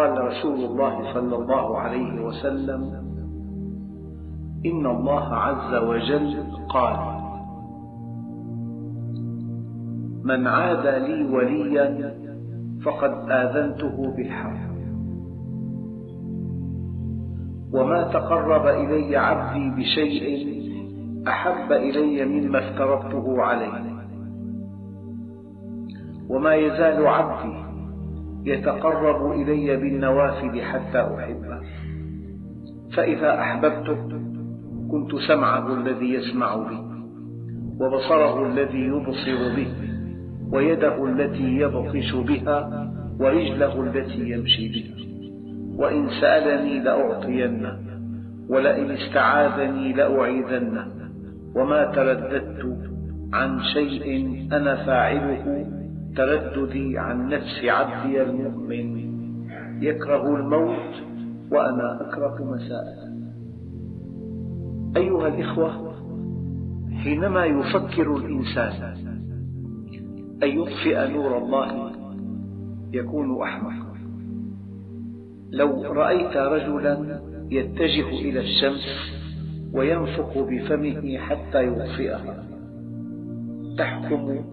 قال رسول الله صلى الله عليه وسلم إن الله عز وجل قال من عاد لي وليا فقد آذنته بالحرب وما تقرب إلي عبدي بشيء أحب إلي مما افترضته عليه وما يزال عبدي يتقرب إلي بالنوافل حتى أحبه. فإذا أحببته كنت سمعه الذي يسمع به وبصره الذي يبصر به ويده التي يبطش بها ورجله التي يمشي بها. وإن سألني لأعطينه ولئن استعاذني لأعيذنه. وما ترددت عن شيء أنا فاعله ترددي عن نفس عبدي المؤمن. يكره الموت وأنا أكره مساءته أيها الإخوة حينما يفكر الإنسان أن يطفئ نور الله يكون أحمق. لو رأيت رجلا يتجه إلى الشمس وينفخ بفمه حتى يطفئها تحكم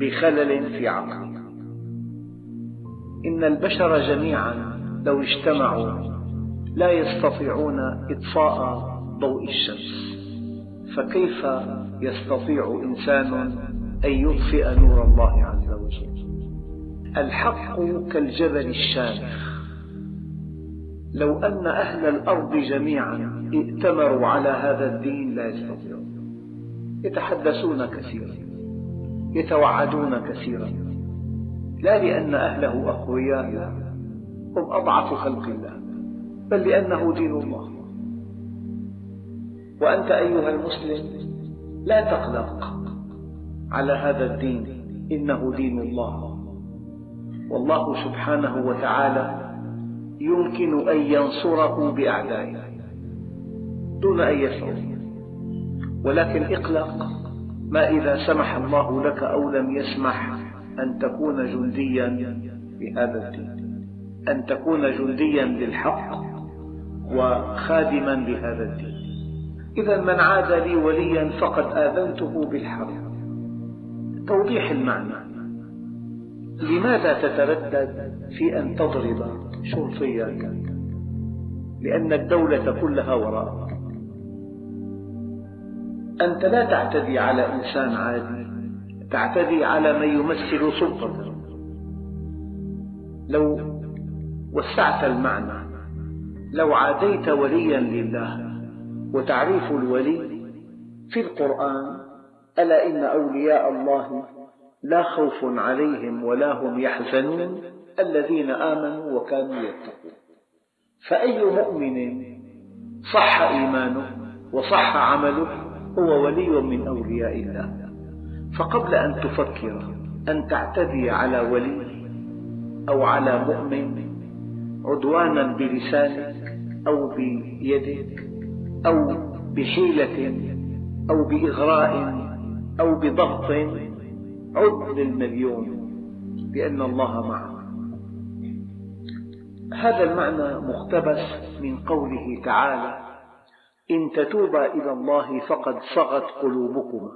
بخلل في عقله إن البشر جميعا لو اجتمعوا لا يستطيعون إطفاء ضوء الشمس. فكيف يستطيع إنسان أن يطفئ نور الله عز وجل؟ الحق كالجبل الشامخ. لو أن أهل الأرض جميعا ائتمروا على هذا الدين لا يستطيعون. يتحدثون كثيرا. يتوعدون كثيرا. لا لأن أهله أقوياء هم أضعف خلق الله بل لأنه دين الله. وأنت أيها المسلم لا تقلق على هذا الدين إنه دين الله. والله سبحانه وتعالى يمكن أن ينصره بأعدائه دون أن يشعر. ولكن اقلق ما إذا سمح الله لك أو لم يسمح أن تكون جنديا بهذا الدين أن تكون جنديا للحق وخادما لهذا الدين إذا من عاد لي وليا فقد آذنته بالحرب توضيح المعنى. لماذا تتردد في أن تضرب شرطيا؟ لأن الدولة كلها وراءك. أنت لا تعتدي على إنسان عادي تعتدي على من يمثل سلطة. لو وسعت المعنى لو عاديت وليا لله وتعريف الولي في القرآن ألا إن أولياء الله لا خوف عليهم ولا هم يحزنون الذين آمنوا وكانوا يتقون. فأي مؤمن صح إيمانه وصح عمله هو ولي من أولياء الله. فقبل أن تفكر أن تعتدي على ولي أو على مؤمن عدوانا بلسانك أو بيدك أو بحيلة أو بإغراء أو بضغط عد للمليون بأن الله معه هذا المعنى مقتبس من قوله تعالى إن تتوبا إلى الله فقد صغت قلوبكما.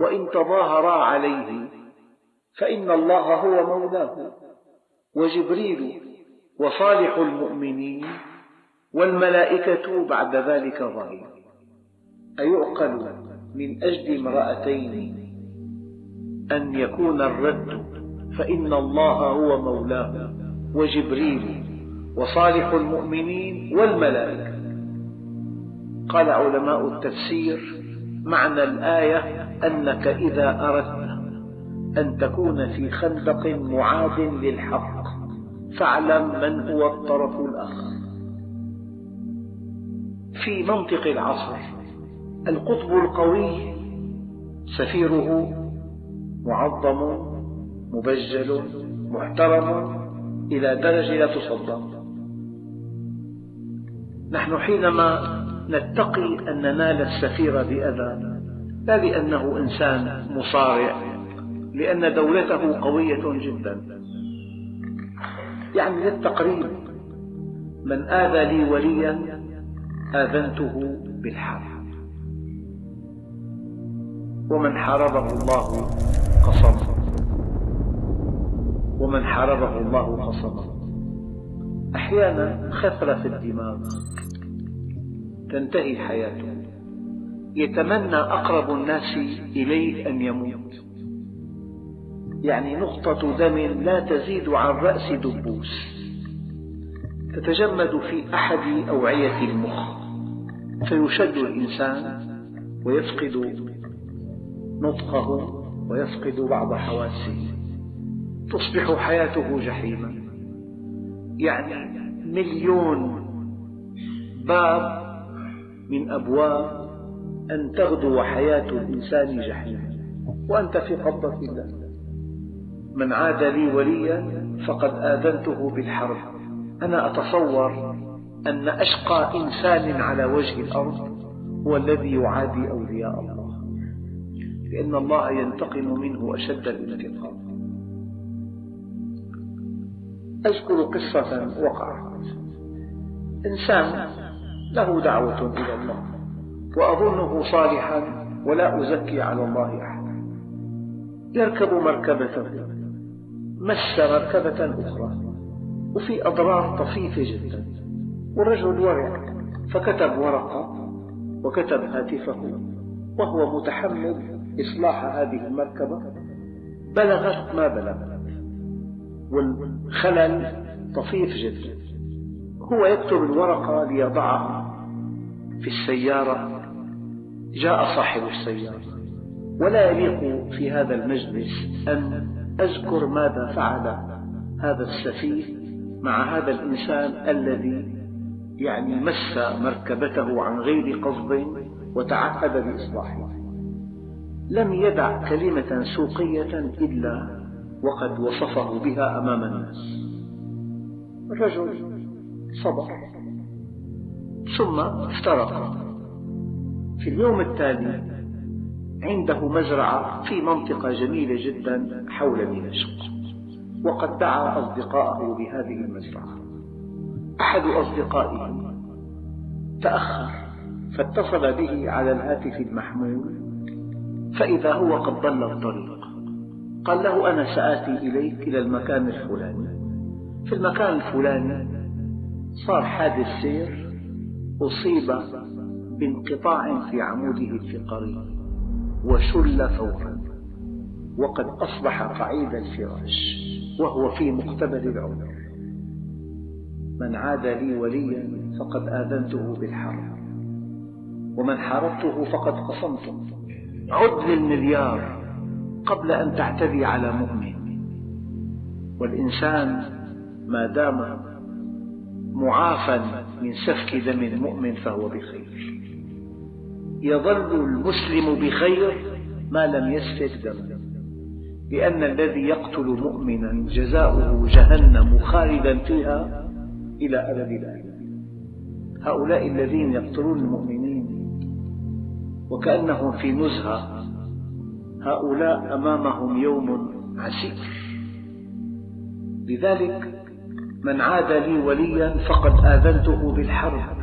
وإن تظاهرا عليه فإن الله هو مولاه. وجبريل وصالح المؤمنين والملائكة بعد ذلك ظهير أيعقل من أجل امرأتين أن يكون الرد فإن الله هو مولاه. وجبريل وصالح المؤمنين والملائكة. قال علماء التفسير معنى الآية أنك إذا أردت أن تكون في خندق معاد للحق فاعلم من هو الطرف الآخر في منطق العصر القطب القوي سفيره معظم مبجل محترم إلى درجة لا تصدق. نحن حينما نتقي أن ننال السفير بأذى لا لأنه إنسان مصارع لأن دولته قوية جدا. يعني للتقريب من آذى لي وليا آذنته بالحرب. ومن حاربه الله قصمه ومن حاربه الله قصمه أحيانا خثرة في الدماغ. تنتهي حياته يتمنى أقرب الناس إليه أن يموت. يعني نقطة دم لا تزيد عن رأس دبوس. تتجمد في أحد أوعية المخ. فيشد الإنسان ويفقد نطقه ويفقد بعض حواسه. تصبح حياته جحيما. يعني مليون باب من أبواب أن تغدو حياة الإنسان جحيما وأنت في قبضة الله من عاد لي وليا فقد آذنته بالحرب. أنا أتصور أن أشقى إنسان على وجه الأرض هو الذي يعادي أولياء الله. لأن الله ينتقم منه أشد الانتقام. أذكر قصة وقعت. إنسان له دعوة إلى الله وأظنه صالحا ولا أزكي على الله أحدا يركب مركبته مس مركبة أخرى وفي أضرار طفيفة جدا. والرجل ورع فكتب ورقة وكتب هاتفه وهو متحمل إصلاح هذه المركبة. بلغت ما بلغت والخلل طفيف جدا. هو يكتب الورقة ليضعها في السيارة. جاء صاحب السيارة. ولا يليق في هذا المجلس أن أذكر ماذا فعل هذا السفيه مع هذا الإنسان الذي يعني مس مركبته عن غير قصد وتعهد بإصلاحها لم يدع كلمة سوقية إلا وقد وصفه بها أمام الناس. الرجل صبر ثم افترق. في اليوم التالي عنده مزرعة في منطقة جميلة جدا حول دمشق وقد دعا أصدقاءه بهذه المزرعة. أحد أصدقائه تأخر فاتصل به على الهاتف المحمول فإذا هو قد ضل الطريق. قال له أنا سآتي إليك إلى المكان الفلاني. في المكان الفلاني صار حادث سير أصيب بانقطاع في عموده الفقري وشل فورا وقد أصبح قعيد الفراش وهو في مقتبل العمر. من عاد لي وليا فقد آذنته بالحرب ومن حاربته فقد قصمته. عد للمليار قبل أن تعتدي على مؤمن والإنسان ما دام معافى من سفك دم مؤمن فهو بخير. يظل المسلم بخير ما لم يسفك دما لأن الذي يقتل مؤمنا جزاؤه جهنم خالدا فيها إلى أبد الآباد هؤلاء الذين يقتلون المؤمنين وكأنهم في نزهة هؤلاء أمامهم يوم عسير. لذلك من عاد لي وليا فقد آذنته بالحرب.